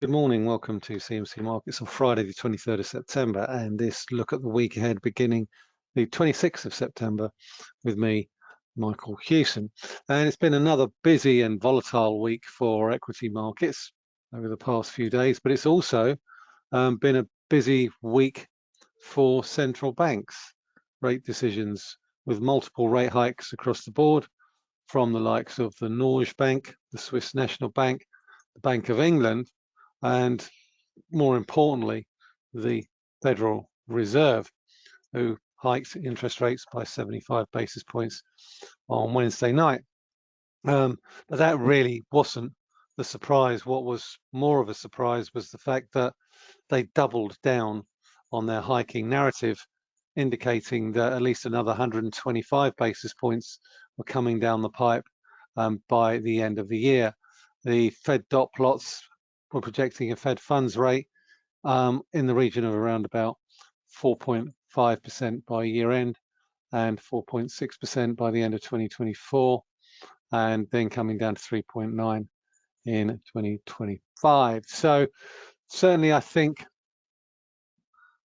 Good morning, welcome to CMC Markets on Friday the 23rd of September and this look at the week ahead beginning the 26th of September with me, Michael Hewson. And it's been another busy and volatile week for equity markets over the past few days, but it's also um, been a busy week for central banks rate decisions with multiple rate hikes across the board from the likes of the Norges Bank, the Swiss National Bank, the Bank of England, and more importantly, the Federal Reserve, who hiked interest rates by 75 basis points on Wednesday night. Um, but that really wasn't the surprise. What was more of a surprise was the fact that they doubled down on their hiking narrative, indicating that at least another 125 basis points were coming down the pipe um, by the end of the year. The Fed dot plots we're projecting a Fed funds rate um, in the region of around about 4.5% by year end and 4.6% by the end of 2024 and then coming down to 3.9 in 2025. So certainly I think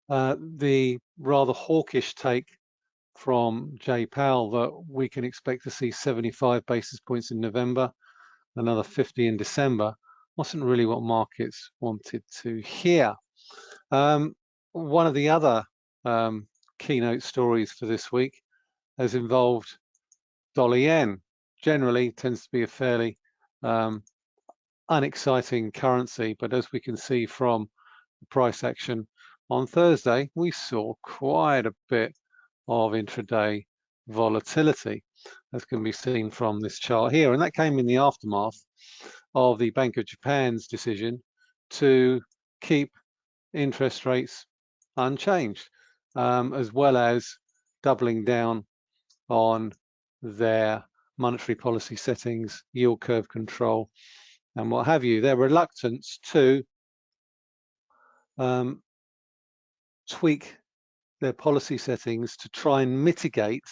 uh, the rather hawkish take from Jay Powell that we can expect to see 75 basis points in November, another 50 in December, wasn't really what markets wanted to hear. Um, one of the other um, keynote stories for this week has involved dollar yen. Generally tends to be a fairly um, unexciting currency, but as we can see from the price action on Thursday, we saw quite a bit of intraday volatility, as can be seen from this chart here. And that came in the aftermath of the Bank of Japan's decision to keep interest rates unchanged, um, as well as doubling down on their monetary policy settings, yield curve control, and what have you. Their reluctance to um, tweak their policy settings to try and mitigate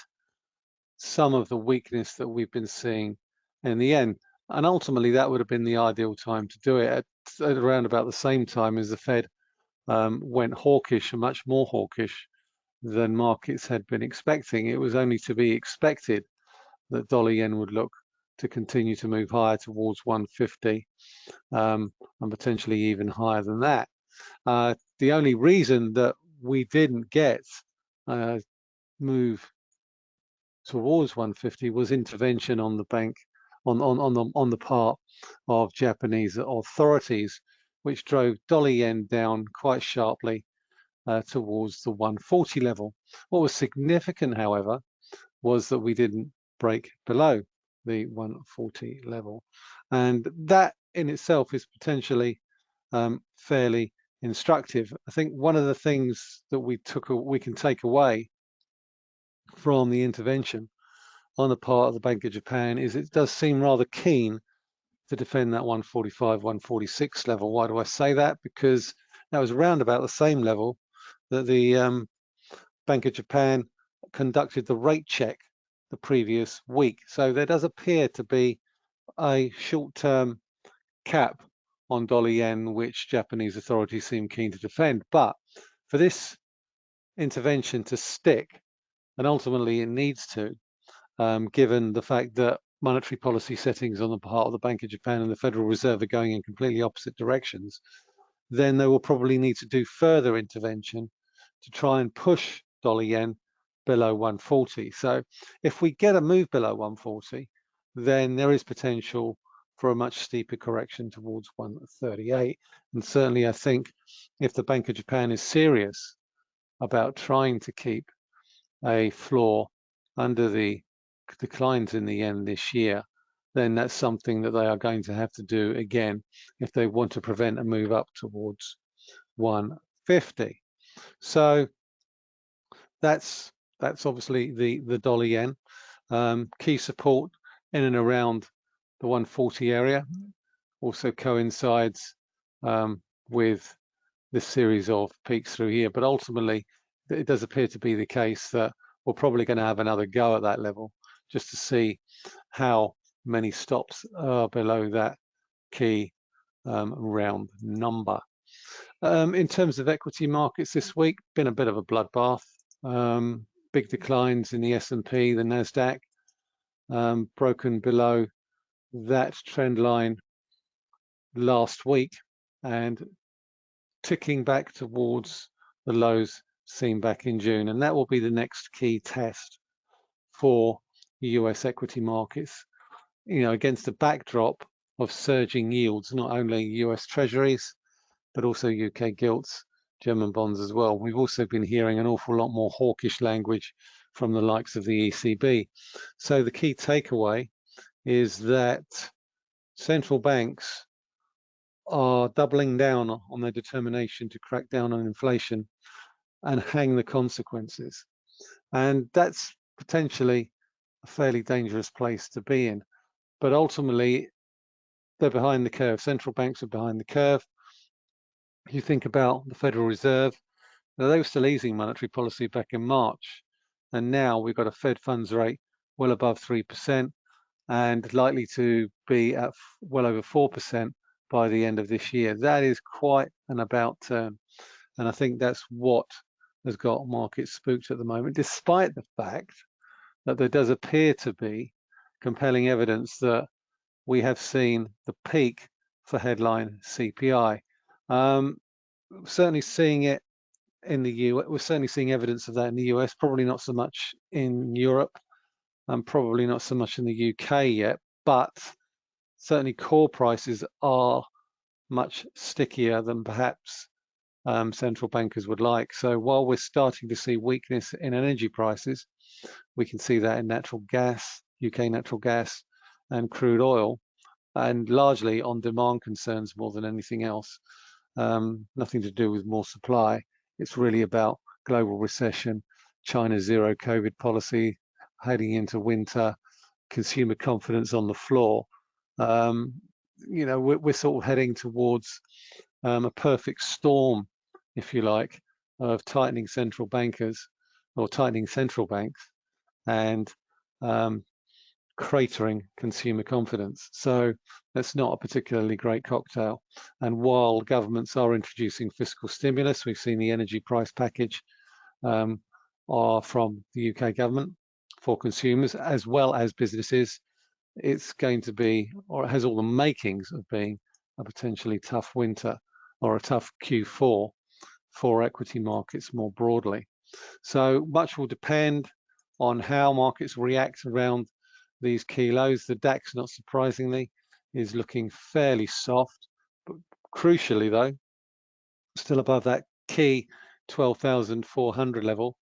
some of the weakness that we've been seeing in the yen. And ultimately, that would have been the ideal time to do it at, at around about the same time as the Fed um, went hawkish and much more hawkish than markets had been expecting. It was only to be expected that dollar yen would look to continue to move higher towards 150 um, and potentially even higher than that. Uh, the only reason that we didn't get uh, move towards 150 was intervention on the bank on, on, on, the, on the part of Japanese authorities, which drove dollar yen down quite sharply uh, towards the 140 level. What was significant, however, was that we didn't break below the 140 level. And that in itself is potentially um, fairly instructive. I think one of the things that we took, we can take away from the intervention on the part of the Bank of Japan is it does seem rather keen to defend that 145, 146 level. Why do I say that? Because that was around about the same level that the um, Bank of Japan conducted the rate check the previous week. So there does appear to be a short-term cap on dollar yen, which Japanese authorities seem keen to defend. But for this intervention to stick, and ultimately it needs to, um, given the fact that monetary policy settings on the part of the Bank of Japan and the Federal Reserve are going in completely opposite directions, then they will probably need to do further intervention to try and push dollar yen below 140. So if we get a move below 140, then there is potential for a much steeper correction towards 138. And certainly I think if the Bank of Japan is serious about trying to keep a floor under the declines in the yen this year, then that's something that they are going to have to do again if they want to prevent a move up towards 150. So that's that's obviously the the dollar yen um, key support in and around the 140 area also coincides um, with this series of peaks through here but ultimately it does appear to be the case that we're probably going to have another go at that level just to see how many stops are below that key um, round number. Um, in terms of equity markets this week, been a bit of a bloodbath. Um, big declines in the S&P, the Nasdaq, um, broken below that trend line last week and ticking back towards the lows seen back in June. And that will be the next key test for US equity markets, you know, against a backdrop of surging yields, not only US treasuries, but also UK gilts, German bonds as well. We've also been hearing an awful lot more hawkish language from the likes of the ECB. So the key takeaway is that central banks are doubling down on their determination to crack down on inflation and hang the consequences. And that's potentially a fairly dangerous place to be in. But ultimately, they're behind the curve. Central banks are behind the curve. You think about the Federal Reserve, now, they were still easing monetary policy back in March. And now we've got a Fed funds rate well above 3% and likely to be at well over 4% by the end of this year. That is quite an about turn. And I think that's what has got markets spooked at the moment, despite the fact that there does appear to be compelling evidence that we have seen the peak for headline CPI. Um, certainly seeing it in the US, we're certainly seeing evidence of that in the US, probably not so much in Europe, and probably not so much in the UK yet, but certainly core prices are much stickier than perhaps um, central bankers would like. So while we're starting to see weakness in energy prices, we can see that in natural gas, UK natural gas and crude oil, and largely on demand concerns more than anything else. Um, nothing to do with more supply. It's really about global recession, China's zero COVID policy, heading into winter, consumer confidence on the floor. Um, you know, we're, we're, sort of heading towards um, a perfect storm if you like, of tightening central bankers or tightening central banks and um, cratering consumer confidence. So that's not a particularly great cocktail. And while governments are introducing fiscal stimulus, we've seen the energy price package um, are from the UK government for consumers as well as businesses. It's going to be, or it has all the makings of being a potentially tough winter or a tough Q4 for equity markets more broadly. So much will depend on how markets react around these key lows. The DAX, not surprisingly, is looking fairly soft, but crucially though, still above that key 12,400 level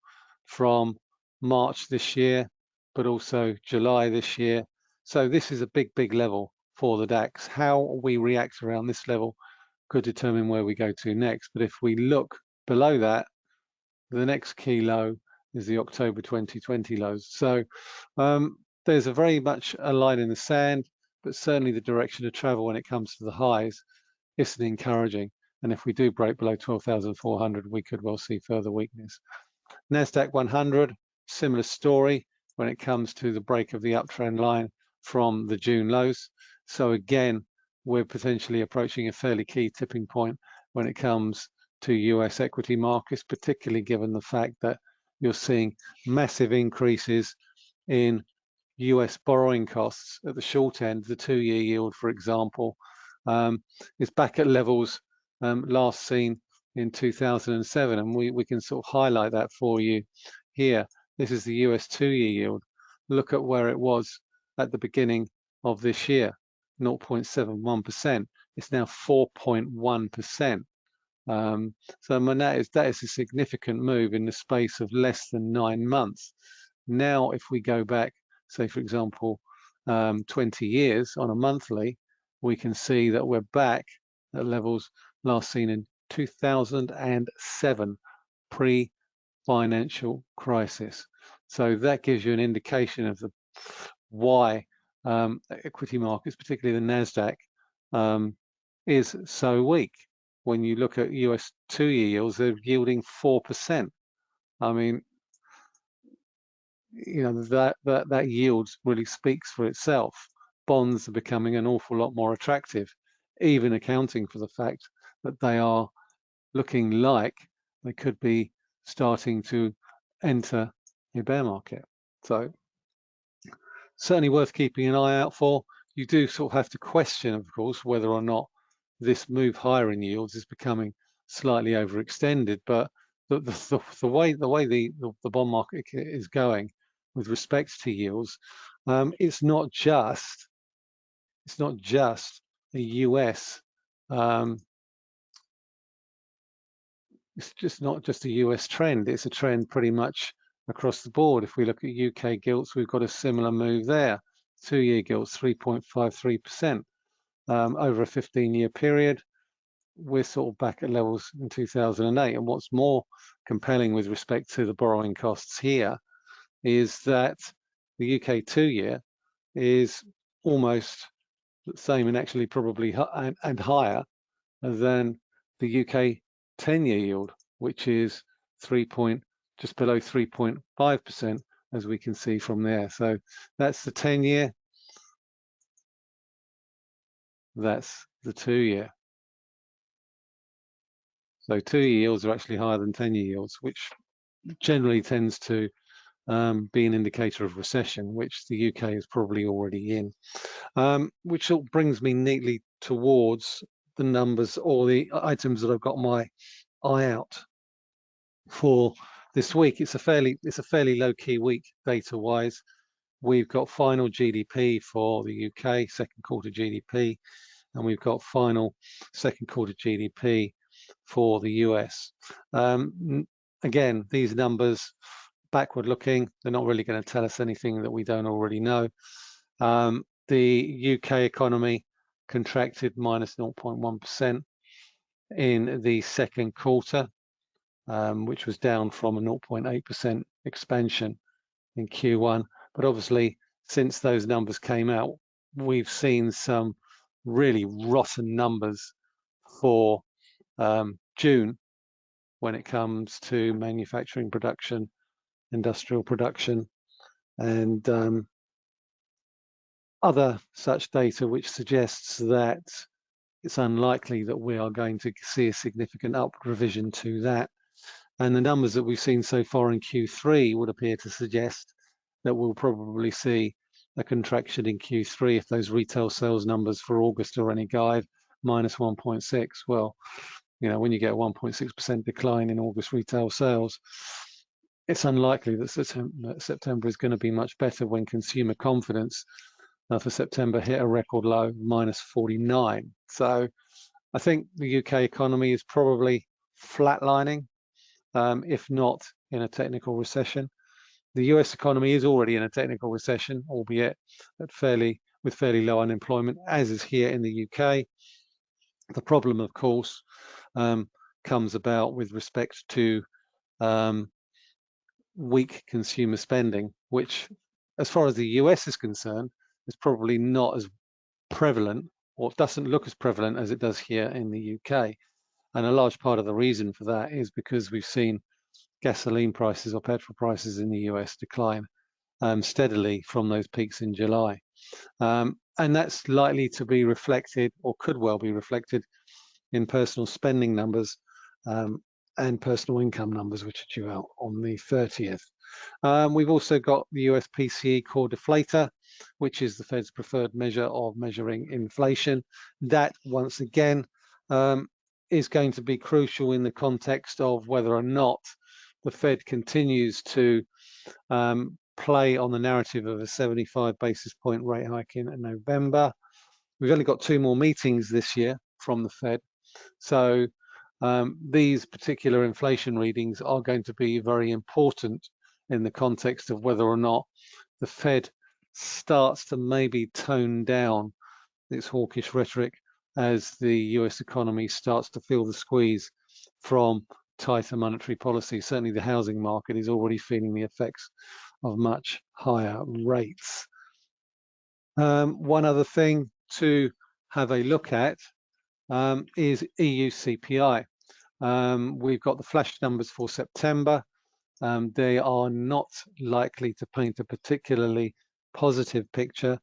from March this year, but also July this year. So this is a big, big level for the DAX. How we react around this level could determine where we go to next. But if we look below that, the next key low is the October 2020 lows. So um, there's a very much a line in the sand, but certainly the direction of travel when it comes to the highs isn't encouraging. And if we do break below 12,400, we could well see further weakness. NASDAQ 100, similar story when it comes to the break of the uptrend line from the June lows. So again, we're potentially approaching a fairly key tipping point when it comes to US equity markets, particularly given the fact that you're seeing massive increases in US borrowing costs at the short end. The two-year yield, for example, um, is back at levels um, last seen in 2007, and we, we can sort of highlight that for you here. This is the US two-year yield. Look at where it was at the beginning of this year, 0.71%. It's now 4.1%. Um, so I mean, that is that is a significant move in the space of less than nine months. Now, if we go back, say for example, um, 20 years on a monthly, we can see that we're back at levels last seen in 2007, pre-financial crisis. So that gives you an indication of the why um, equity markets, particularly the Nasdaq, um, is so weak when you look at US two-year yields, they're yielding 4%. I mean, you know, that, that, that yield really speaks for itself. Bonds are becoming an awful lot more attractive. even accounting for the fact that they are looking like they could be starting to enter a bear market. So certainly worth keeping an eye out for. You do sort of have to question, of course, whether or not this move higher in yields is becoming slightly overextended. But the, the, the way the way the, the, bond market is going with respect to yields, um, it's not just it's not just a US um, it's just not just a US trend, it's a trend pretty much across the board. If we look at UK gilts, we've got a similar move there. Two-year gilts, 3.53% um, over a 15-year period. We're sort of back at levels in 2008. And what's more compelling with respect to the borrowing costs here is that the UK two-year is almost the same and actually probably and, and higher than the UK 10-year yield, which is 3 point, just below 3.5%, as we can see from there. So that's the 10-year. That's the two-year. So two-year yields are actually higher than 10-year yields, which generally tends to um, be an indicator of recession, which the UK is probably already in. Um, which brings me neatly towards the numbers or the items that I've got my eye out for this week. It's a fairly it's a fairly low key week data wise. We've got final GDP for the UK, second quarter GDP, and we've got final second quarter GDP for the US. Um, again, these numbers backward looking, they're not really going to tell us anything that we don't already know. Um, the UK economy contracted minus 0.1 in the second quarter, um, which was down from a 0.8% expansion in Q1. But obviously, since those numbers came out, we've seen some really rotten numbers for um, June when it comes to manufacturing production, industrial production, and um, other such data which suggests that it's unlikely that we are going to see a significant upward revision to that. And the numbers that we've seen so far in Q3 would appear to suggest that we'll probably see a contraction in Q3 if those retail sales numbers for August are any guide, minus 1.6. Well, you know, when you get a 1.6% decline in August retail sales, it's unlikely that September is going to be much better when consumer confidence uh, for September hit a record low, minus 49. So I think the UK economy is probably flatlining, um, if not in a technical recession. The US economy is already in a technical recession, albeit at fairly with fairly low unemployment, as is here in the UK. The problem, of course, um, comes about with respect to um, weak consumer spending, which, as far as the US is concerned, is probably not as prevalent or doesn't look as prevalent as it does here in the UK. And a large part of the reason for that is because we've seen gasoline prices or petrol prices in the US decline um, steadily from those peaks in July. Um, and that's likely to be reflected or could well be reflected in personal spending numbers um, and personal income numbers, which are due out on the 30th. Um, we've also got the US PCE core deflator, which is the Fed's preferred measure of measuring inflation. That, once again, um, is going to be crucial in the context of whether or not the Fed continues to um, play on the narrative of a 75 basis point rate hike in November. We've only got two more meetings this year from the Fed. So um, these particular inflation readings are going to be very important in the context of whether or not the Fed starts to maybe tone down its hawkish rhetoric as the US economy starts to feel the squeeze from tighter monetary policy. Certainly the housing market is already feeling the effects of much higher rates. Um, one other thing to have a look at um, is EU CPI. Um, we've got the flash numbers for September. Um, they are not likely to paint a particularly positive picture.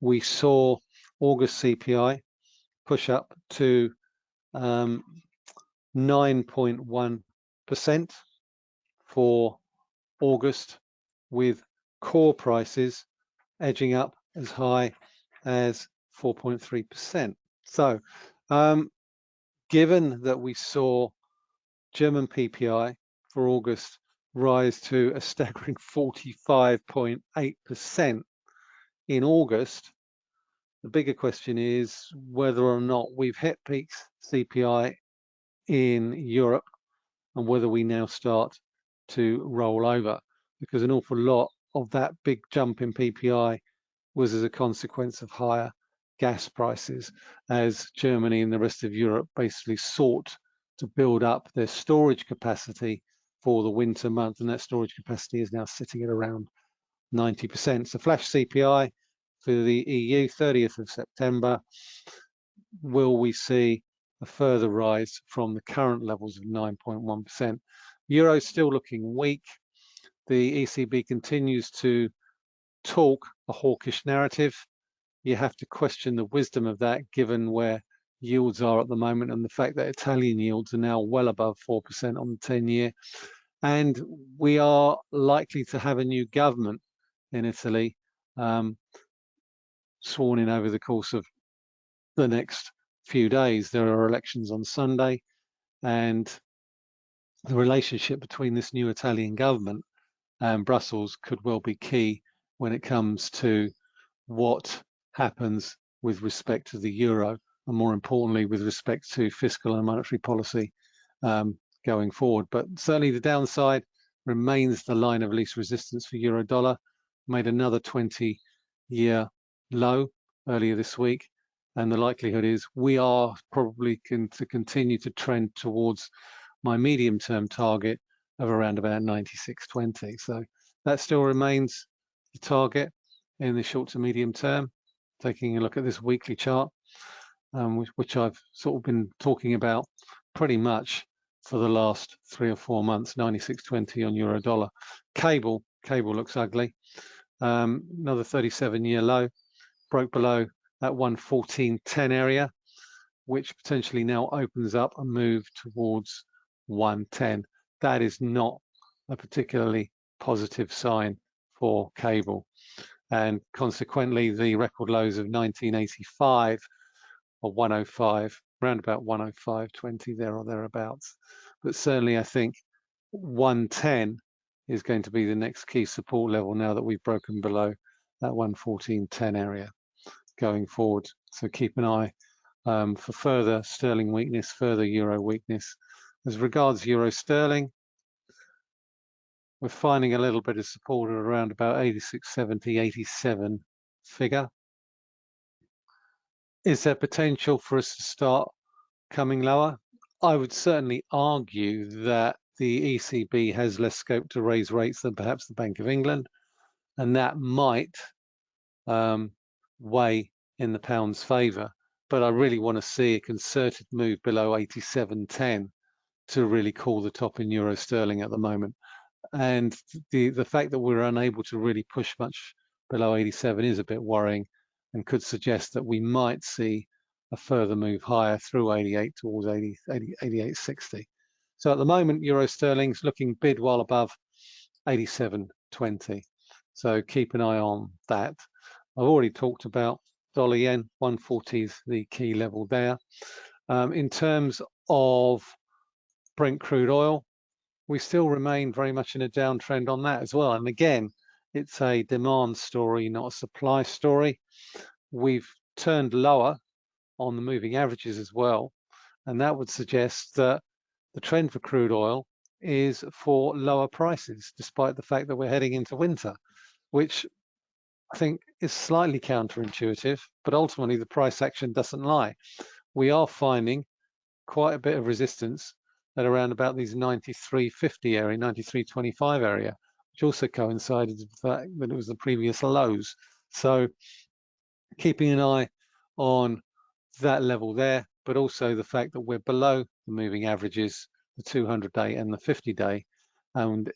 We saw August CPI push up to 9.1% um, for August, with core prices edging up as high as 4.3%. So, um, given that we saw German PPI for August rise to a staggering 45.8% in August, the bigger question is whether or not we've hit peak CPI in Europe and whether we now start to roll over because an awful lot of that big jump in PPI was as a consequence of higher gas prices as Germany and the rest of Europe basically sought to build up their storage capacity for the winter month and that storage capacity is now sitting at around 90%. So flash CPI for the EU 30th of September, will we see a further rise from the current levels of 9.1%? Euro still looking weak. The ECB continues to talk a hawkish narrative. You have to question the wisdom of that given where yields are at the moment and the fact that Italian yields are now well above 4% on the 10 year. And we are likely to have a new government in Italy um, sworn in over the course of the next few days. There are elections on Sunday, and the relationship between this new Italian government and Brussels could well be key when it comes to what happens with respect to the euro, and more importantly, with respect to fiscal and monetary policy um, going forward. But certainly the downside remains the line of least resistance for euro dollar, made another 20 year low earlier this week. And the likelihood is we are probably going to continue to trend towards my medium term target of around about 96.20. So that still remains the target in the short to medium term. Taking a look at this weekly chart, um, which, which I've sort of been talking about pretty much for the last three or four months, 96.20 on euro dollar. Cable, cable looks ugly. Um, another 37 year low, broke below that 114.10 area, which potentially now opens up a move towards 110. That is not a particularly positive sign for cable. And consequently, the record lows of 1985 or 105, around about 105.20 there or thereabouts. But certainly I think 110 is going to be the next key support level now that we've broken below that 114.10 area going forward. So keep an eye um, for further sterling weakness, further euro weakness. As regards euro sterling, we're finding a little bit of support at around about 86, 70, 87 figure. Is there potential for us to start coming lower? I would certainly argue that the ECB has less scope to raise rates than perhaps the Bank of England, and that might um, weigh in the pound's favour. But I really want to see a concerted move below 87.10 to really call the top in euro sterling at the moment. And the, the fact that we're unable to really push much below 87 is a bit worrying and could suggest that we might see a further move higher through 88 towards 80, 80, 88.60. So at the moment, euro sterling's looking bid well above 87.20. So keep an eye on that. I've already talked about dollar yen, 140 is the key level there. Um, in terms of Brent crude oil, we still remain very much in a downtrend on that as well. And again, it's a demand story, not a supply story. We've turned lower on the moving averages as well. And that would suggest that the trend for crude oil is for lower prices, despite the fact that we're heading into winter, which I think is slightly counterintuitive, but ultimately the price action doesn't lie. We are finding quite a bit of resistance at around about these 93.50 area, 93.25 area, which also coincided with the fact that it was the previous lows. So keeping an eye on that level there, but also the fact that we're below the moving averages, the 200 day and the 50 day, and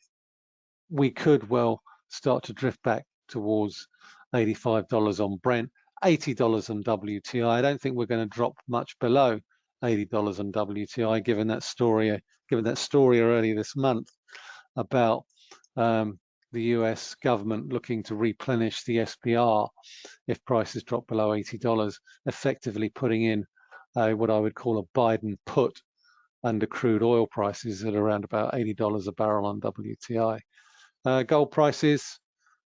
we could well start to drift back towards $85 on Brent $80 on WTI. I don't think we're going to drop much below $80 on WTI, given that story, given that story earlier this month about um, the US government looking to replenish the SPR if prices drop below $80, effectively putting in uh, what I would call a Biden put under crude oil prices at around about $80 a barrel on WTI. Uh, gold prices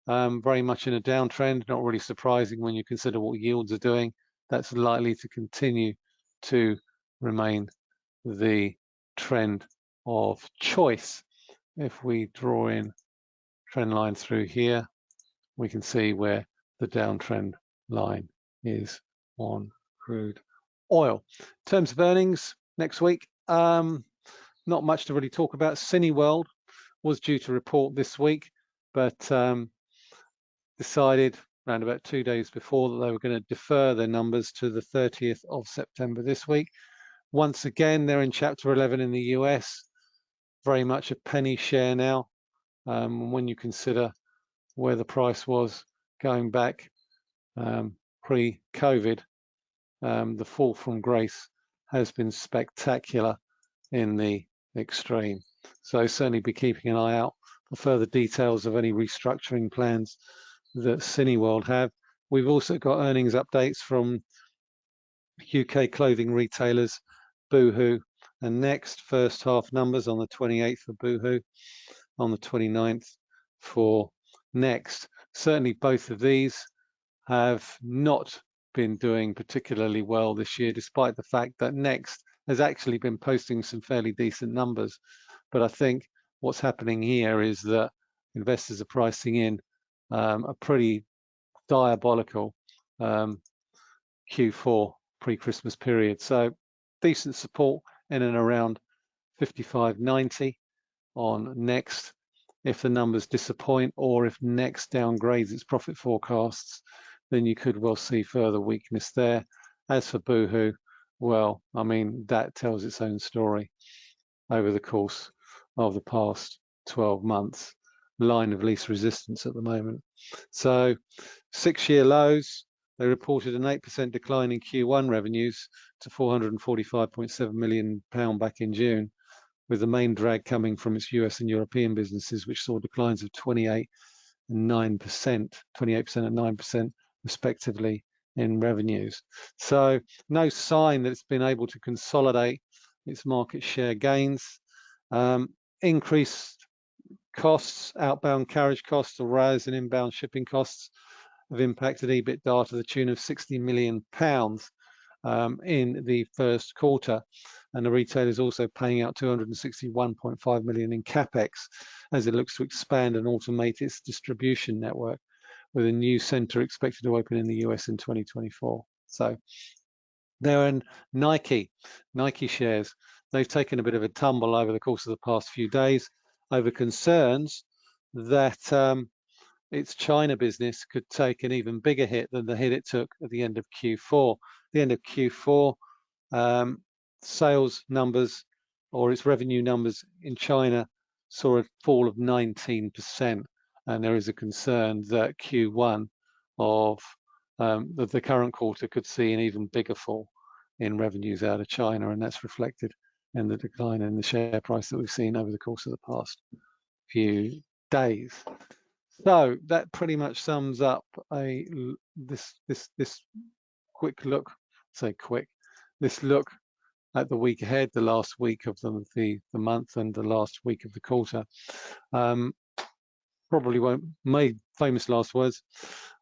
um, very much in a downtrend, not really surprising when you consider what yields are doing. That's likely to continue to remain the trend of choice. If we draw in trend line through here, we can see where the downtrend line is on crude oil. In terms of earnings next week, um, not much to really talk about. Cineworld was due to report this week, but um, decided around about two days before that they were going to defer their numbers to the 30th of September this week. Once again, they're in Chapter 11 in the US, very much a penny share now. Um, when you consider where the price was going back um, pre-COVID, um, the fall from grace has been spectacular in the extreme. So certainly be keeping an eye out for further details of any restructuring plans that Cineworld have. We've also got earnings updates from UK clothing retailers, Boohoo, and Next first half numbers on the 28th for Boohoo, on the 29th for Next. Certainly both of these have not been doing particularly well this year, despite the fact that Next has actually been posting some fairly decent numbers. But I think what's happening here is that investors are pricing in um, a pretty diabolical um, Q4 pre-Christmas period. So decent support in and around 55.90 on next. If the numbers disappoint or if next downgrades its profit forecasts, then you could well see further weakness there. As for Boohoo, well, I mean, that tells its own story over the course of the past 12 months line of least resistance at the moment. So six-year lows, they reported an 8% decline in Q1 revenues to 445.7 million pound back in June, with the main drag coming from its US and European businesses, which saw declines of 28 and 9%, 28% and 9% respectively in revenues. So no sign that it's been able to consolidate its market share gains. Um, increased costs, outbound carriage costs, or rise in inbound shipping costs have impacted EBITDA to the tune of 60 million pounds um, in the first quarter. And the retailer is also paying out 261.5 million in capex as it looks to expand and automate its distribution network with a new center expected to open in the US in 2024. So they're in Nike, Nike shares. They've taken a bit of a tumble over the course of the past few days over concerns that um, its China business could take an even bigger hit than the hit it took at the end of Q4. the end of Q4, um, sales numbers or its revenue numbers in China saw a fall of 19%. And there is a concern that Q1 of um, the, the current quarter could see an even bigger fall in revenues out of China. And that's reflected and the decline in the share price that we've seen over the course of the past few days. So that pretty much sums up a this this this quick look, say quick, this look at the week ahead, the last week of the the, the month and the last week of the quarter. Um, probably won't made famous last words.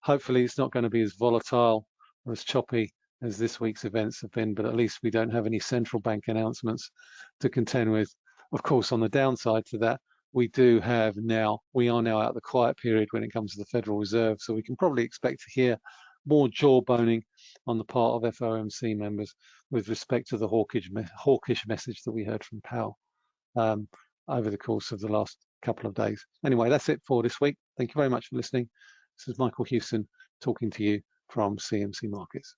Hopefully it's not going to be as volatile or as choppy as this week's events have been, but at least we don't have any central bank announcements to contend with. Of course, on the downside to that, we do have now, we are now out the quiet period when it comes to the Federal Reserve, so we can probably expect to hear more jawboning on the part of FOMC members with respect to the hawkish, hawkish message that we heard from Powell um, over the course of the last couple of days. Anyway, that's it for this week. Thank you very much for listening. This is Michael Hewson talking to you from CMC Markets.